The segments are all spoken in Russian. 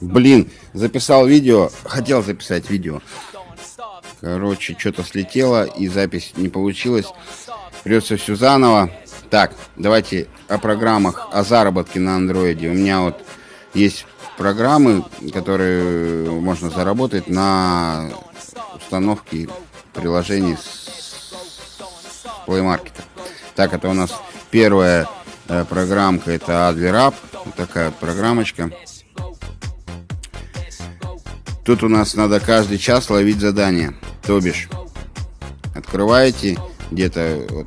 Блин, записал видео, хотел записать видео. Короче, что-то слетело и запись не получилась. Придется все заново. Так, давайте о программах, о заработке на андроиде. У меня вот есть программы, которые можно заработать на установке приложений с Play Market. Так, это у нас первая э, программка, это Adler App, такая программочка. Тут у нас надо каждый час ловить задание. То бишь, открываете где-то вот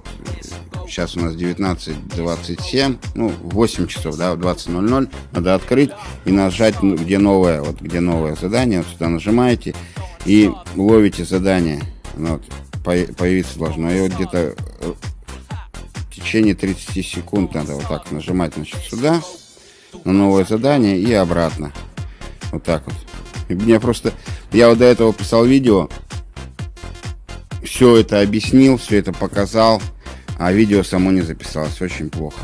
сейчас у нас 19.27, ну, 8 часов, да, в 20.00 надо открыть и нажать, ну, где новое, вот где новое задание, вот сюда нажимаете и ловите задание. Оно вот появиться должно. И вот где-то э, в течение 30 секунд надо вот так нажимать, значит, сюда, на новое задание и обратно. Вот так вот. Мне просто... Я вот до этого писал видео, все это объяснил, все это показал, а видео само не записалось. Очень плохо.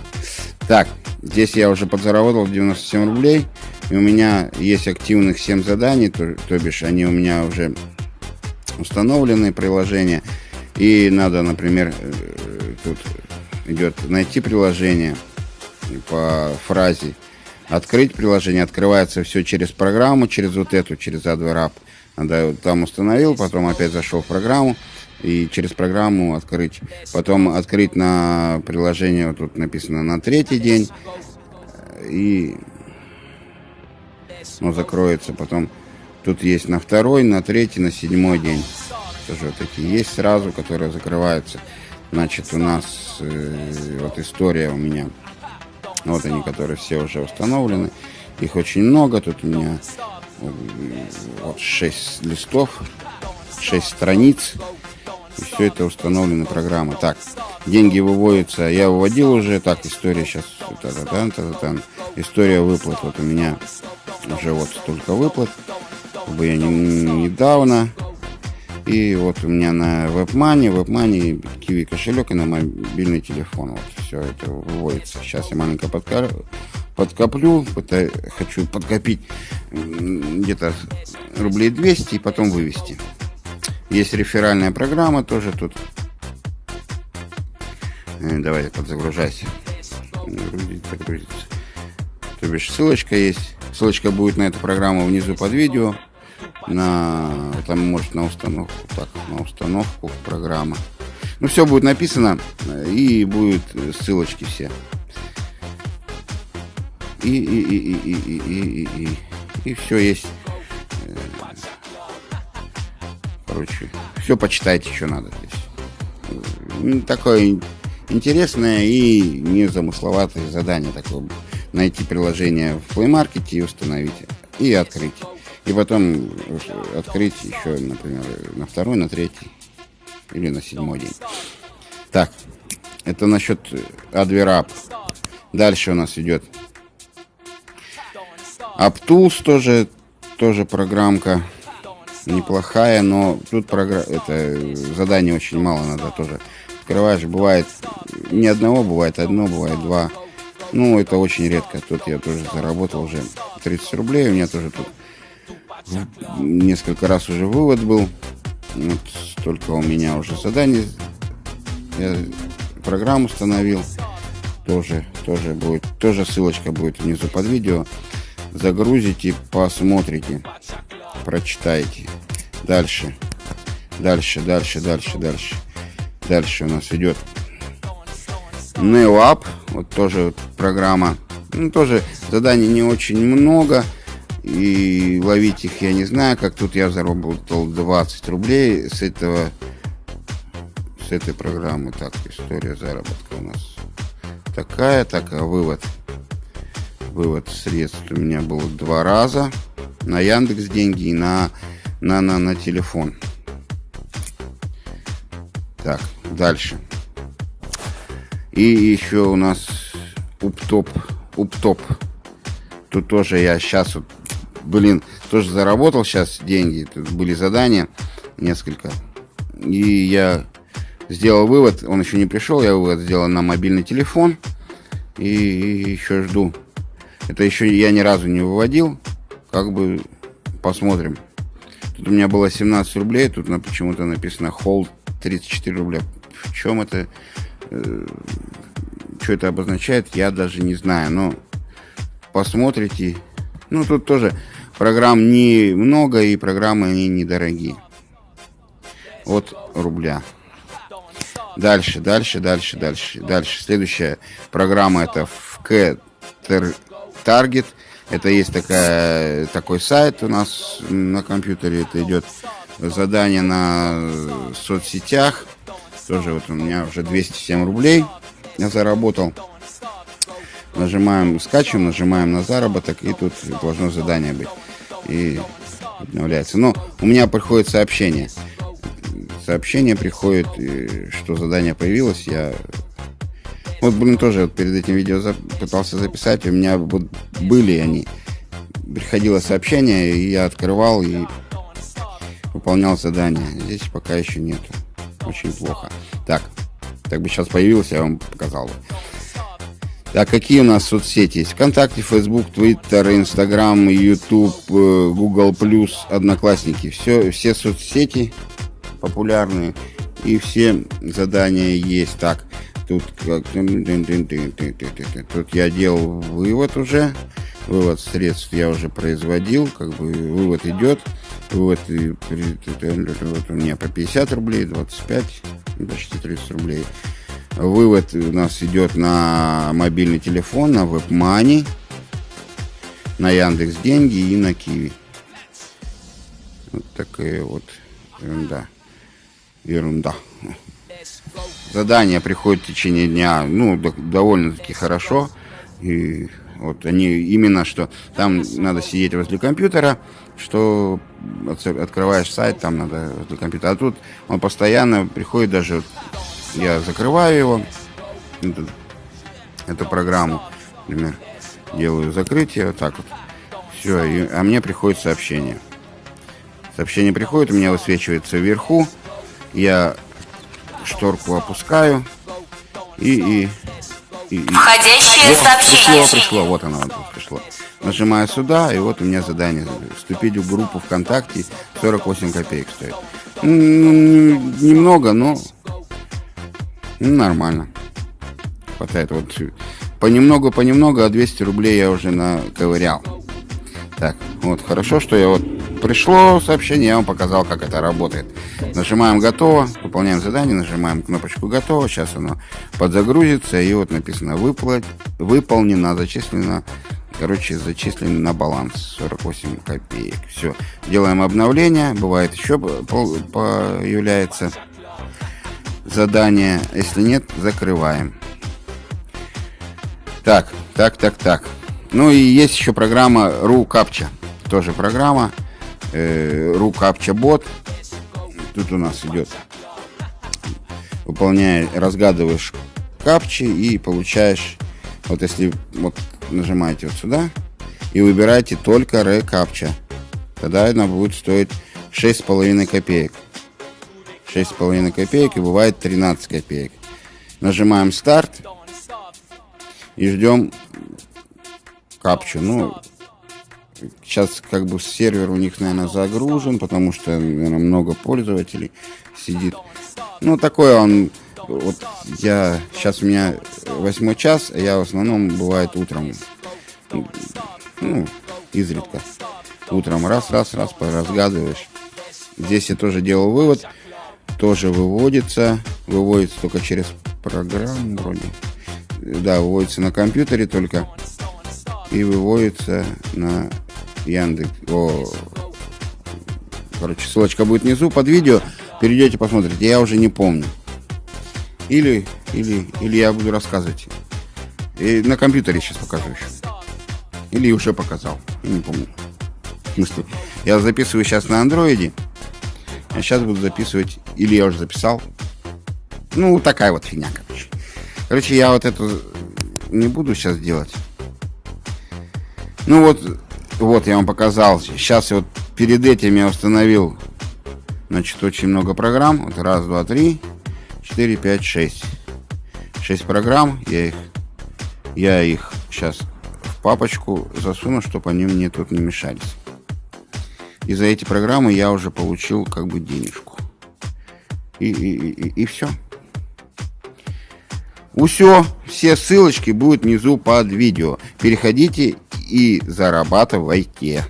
Так, здесь я уже подзаработал 97 рублей. И у меня есть активных 7 заданий, то, то бишь они у меня уже установленные приложения. И надо, например, э, тут идет найти приложение по фразе открыть приложение, открывается все через программу, через вот эту, через AdWare App. Надо, там установил, потом опять зашел в программу и через программу открыть. Потом открыть на приложение, вот тут написано на третий день. И ну, закроется. Потом тут есть на второй, на третий, на седьмой день. Тоже вот такие есть сразу, которые закрываются. Значит, у нас э, вот история у меня вот они, которые все уже установлены. Их очень много. Тут у меня вот 6 листов, 6 страниц. И все это установлена программа. Так, деньги выводятся. Я выводил уже. Так, история сейчас. Та -та -та -та -та. История выплат. Вот у меня уже вот столько выплат. Как бы я не, недавно и вот у меня на WebMoney, WebMoney, Kiwi кошелек и на мобильный телефон. Вот все это выводится. Сейчас я маленько подка... подкоплю, пытаюсь, хочу подкопить где-то рублей 200 и потом вывести. Есть реферальная программа тоже тут. Э, давай подзагружайся. Грузится, грузится. То бишь ссылочка есть. Ссылочка будет на эту программу внизу под видео на там может на установку так на установку программы. Ну все будет написано и будет ссылочки все. И и и и и и и и, и, и все есть. Короче все почитайте что надо здесь. Такое интересное и незамысловатое задание такое. Найти приложение в Play Market и установить и открыть и потом открыть еще, например, на второй, на третий или на седьмой день. Так, это насчет Adverab. Дальше у нас идет AppTools тоже, тоже программка неплохая, но тут программа, это задание очень мало надо тоже. Открываешь, бывает ни одного, бывает одно, бывает два. Ну, это очень редко. Тут я тоже заработал уже 30 рублей. У меня тоже тут несколько раз уже вывод был. Вот столько у меня уже заданий. Я программу установил. Тоже, тоже будет, тоже ссылочка будет внизу под видео. Загрузите, посмотрите, прочитайте. Дальше, дальше, дальше, дальше, дальше. Дальше у нас идет NeoApp, вот тоже программа. Ну, тоже заданий не очень много. И ловить их я не знаю, как тут я заработал 20 рублей с этого с этой программы. Так, история заработка у нас такая, так, а вывод. Вывод средств у меня был два раза на Яндекс деньги и на, на, на, на телефон. Так, дальше. И еще у нас уптоп. Уптоп. Тут тоже я сейчас вот блин, тоже заработал сейчас деньги. Тут были задания несколько. И я сделал вывод, он еще не пришел, я вывод сделал на мобильный телефон. И еще жду. Это еще я ни разу не выводил. как бы посмотрим. Тут у меня было 17 рублей, тут на, почему-то написано hold 34 рубля. В чем это, э, что это обозначает, я даже не знаю. Но посмотрите. Ну, тут тоже программ не много, и программы они недорогие. От рубля. Дальше, дальше, дальше, дальше, дальше. Следующая программа это FK Target. Это есть такая, такой сайт у нас на компьютере. Это идет задание на соцсетях. Тоже вот у меня уже 207 рублей я заработал. Нажимаем, скачиваем, нажимаем на заработок, и тут должно задание быть. И обновляется. Но у меня приходит сообщение. Сообщение приходит, что задание появилось. Я вот, блин, тоже вот перед этим видео за... пытался записать. У меня вот были они. Приходило сообщение, и я открывал и выполнял задание. Здесь пока еще нету. Очень плохо. Так, так бы сейчас появился, я вам показал. Так, какие у нас соцсети есть? Вконтакте, Twitter, Instagram, YouTube, э, Google+, Одноклассники. Все, все соцсети популярные и все задания есть. Так, тут как тут я делал вывод уже вывод средств я уже производил как бы вывод идет вывод вот у меня по 50 рублей 25 почти 30 рублей вывод у нас идет на мобильный телефон на WebMoney на Яндекс Деньги и на Киви вот такая вот ерунда ерунда задания приходят в течение дня, ну, довольно-таки хорошо. И вот они именно, что там надо сидеть возле компьютера, что открываешь сайт, там надо возле компьютера. А тут он постоянно приходит даже, я закрываю его, эту, эту программу, например, делаю закрытие, вот так вот. Все, и, а мне приходит сообщение. Сообщение приходит, у меня высвечивается вверху. Я шторку опускаю и... и, и, и. Входящее вот, сообщение. Пришло, пришло, вот оно вот пришло. Нажимаю сюда, и вот у меня задание. Вступить в группу ВКонтакте 48 копеек стоит. Ну, немного, но нормально. Хватает. Вот понемногу, понемногу, а 200 рублей я уже наковырял. Так, вот, хорошо, что я вот пришло сообщение, я вам показал, как это работает. Нажимаем «Готово», выполняем задание, нажимаем кнопочку «Готово», сейчас оно подзагрузится, и вот написано «Выплат... «Выполнено», зачислено, короче, зачислено на баланс 48 копеек. Все, делаем обновление, бывает еще появляется задание, если нет, закрываем. Так, так, так, так. Ну и есть еще программа RuCaptcha. Тоже программа э, RuCaptcha бот. Тут у нас идет, выполняя, разгадываешь капчи и получаешь, вот если вот нажимаете вот сюда и выбираете только ReCaptcha, тогда она будет стоить 6,5 копеек. 6,5 копеек и бывает 13 копеек. Нажимаем старт и ждем капчу. Ну, сейчас как бы сервер у них, наверное, загружен, потому что, наверное, много пользователей сидит. Ну, такой он... Вот я... Сейчас у меня восьмой час, а я в основном бывает утром. Ну, изредка. Утром раз, раз, раз, поразгадываешь. Здесь я тоже делал вывод. Тоже выводится. Выводится только через программу вроде. Да, выводится на компьютере только. И выводится на Яндекс. О, короче, ссылочка будет внизу под видео. Перейдете, посмотрите. Я уже не помню. Или, или, или я буду рассказывать. И на компьютере сейчас покажу еще. Или уже показал. Я не помню. В смысле, я записываю сейчас на андроиде. А сейчас буду записывать. Или я уже записал. Ну, такая вот фигня, короче. Короче, я вот эту не буду сейчас делать. Ну вот, вот я вам показал. Сейчас вот перед этим я установил, значит, очень много программ. Вот раз, два, три, четыре, пять, шесть. Шесть программ. Я их, я их сейчас в папочку засуну, чтобы они мне тут не мешались. И за эти программы я уже получил как бы денежку. И, и, и, и все. Все, все ссылочки будут внизу под видео. Переходите и зарабатывайте.